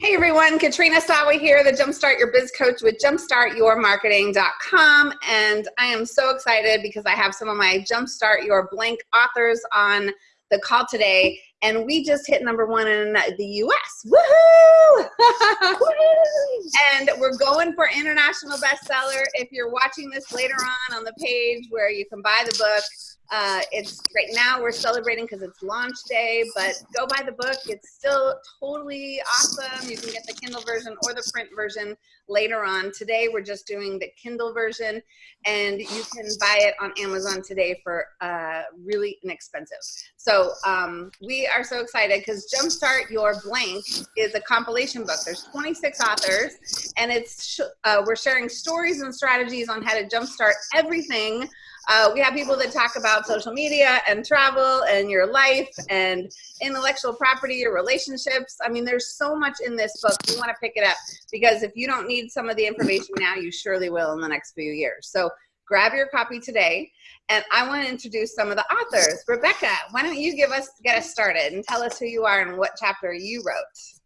Hey everyone, Katrina Sawa here, the Jumpstart Your Biz Coach with jumpstartyourmarketing.com. And I am so excited because I have some of my Jumpstart Your Blank authors on the call today. And we just hit number one in the US. Woohoo! and we're going for international bestseller. If you're watching this later on on the page where you can buy the book, uh, it's right now we're celebrating because it's launch day, but go buy the book. It's still totally awesome. You can get the Kindle version or the print version later on. Today we're just doing the Kindle version, and you can buy it on Amazon today for uh, really inexpensive. So um, we are so excited because Jumpstart Your Blank is a compilation book. There's 26 authors, and it's uh, we're sharing stories and strategies on how to jumpstart everything uh, we have people that talk about social media and travel and your life and intellectual property, your relationships. I mean, there's so much in this book. You want to pick it up because if you don't need some of the information now, you surely will in the next few years. So grab your copy today. And I want to introduce some of the authors. Rebecca, why don't you give us, get us started and tell us who you are and what chapter you wrote?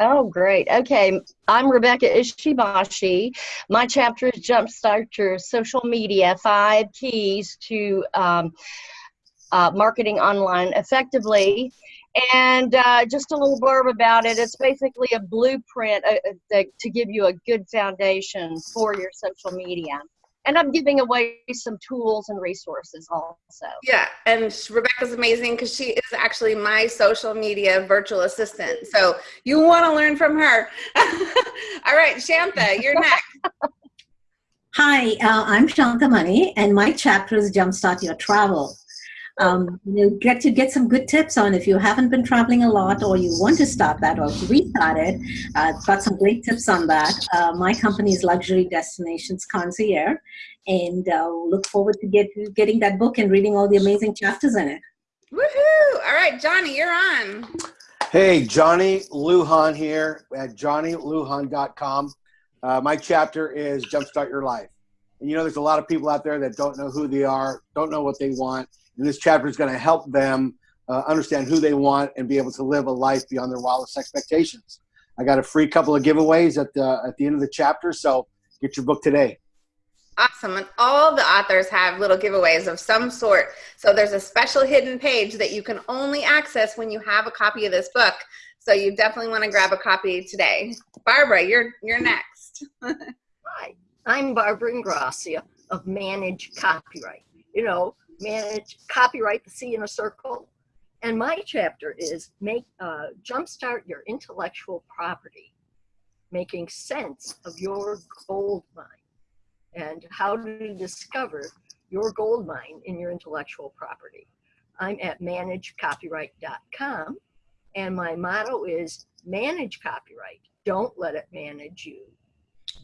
Oh, great. Okay. I'm Rebecca Ishibashi. My chapter is Jumpstart Your Social Media Five Keys to um, uh, Marketing Online Effectively. And uh, just a little blurb about it. It's basically a blueprint uh, uh to give you a good foundation for your social media and I'm giving away some tools and resources also. Yeah, and Rebecca's amazing because she is actually my social media virtual assistant. So you want to learn from her. All right, Shantha, you're next. Hi, uh, I'm Shantha Mani, and my chapter is Jumpstart Your Travel um, you get to get some good tips on if you haven't been traveling a lot or you want to start that or restart it. Uh, got some great tips on that. Uh, my company is Luxury Destinations Concierge, and uh, look forward to get getting that book and reading all the amazing chapters in it. Woohoo! All right, Johnny, you're on. Hey, Johnny Lujan here at johnnylujan.com. Uh, my chapter is Jumpstart Your Life. And you know, there's a lot of people out there that don't know who they are, don't know what they want, and this chapter is going to help them uh, understand who they want and be able to live a life beyond their wildest expectations. I got a free couple of giveaways at the at the end of the chapter, so get your book today. Awesome. And all the authors have little giveaways of some sort. So there's a special hidden page that you can only access when you have a copy of this book. So you definitely want to grab a copy today. Barbara, you're you're next. Hi, I'm Barbara Ingracia of Manage Copyright. You know, manage, copyright the C in a circle. And my chapter is make uh, jumpstart your intellectual property, making sense of your gold mine and how to discover your gold mine in your intellectual property. I'm at managecopyright.com and my motto is manage copyright. Don't let it manage you.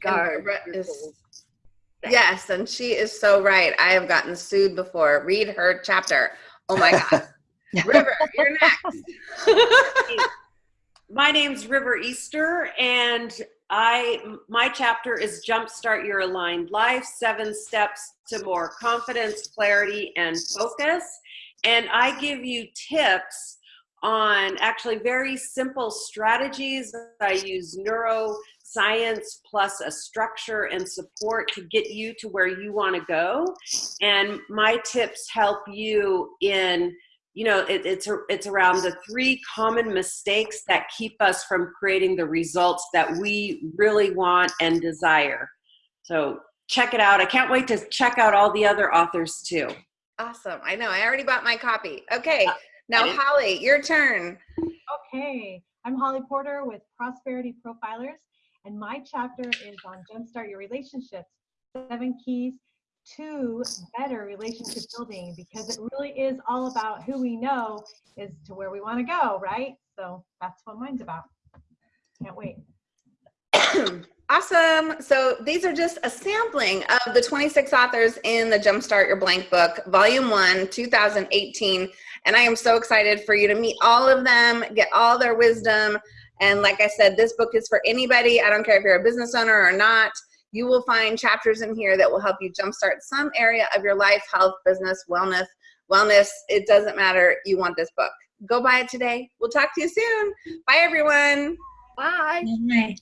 Guard your gold Yes, and she is so right. I have gotten sued before. Read her chapter. Oh my God. River, you're next. my name's River Easter, and I my chapter is Jumpstart Your Aligned Life: Seven Steps to More Confidence, Clarity, and Focus. And I give you tips on actually very simple strategies. I use neuroscience plus a structure and support to get you to where you want to go. And my tips help you in you know it, it's it's around the three common mistakes that keep us from creating the results that we really want and desire. So check it out. I can't wait to check out all the other authors too. Awesome. I know. I already bought my copy. Okay now holly your turn okay i'm holly porter with prosperity profilers and my chapter is on Jumpstart Your Relationships, seven keys to better relationship building because it really is all about who we know is to where we want to go, right? So that's what mine's about. Can't wait. awesome. So these are just a sampling of the 26 authors in the Jumpstart Your Blank book, volume one, 2018. And I am so excited for you to meet all of them, get all their wisdom, and like I said, this book is for anybody. I don't care if you're a business owner or not. You will find chapters in here that will help you jumpstart some area of your life, health, business, wellness, wellness. It doesn't matter. You want this book. Go buy it today. We'll talk to you soon. Bye, everyone. Bye. Bye. Bye.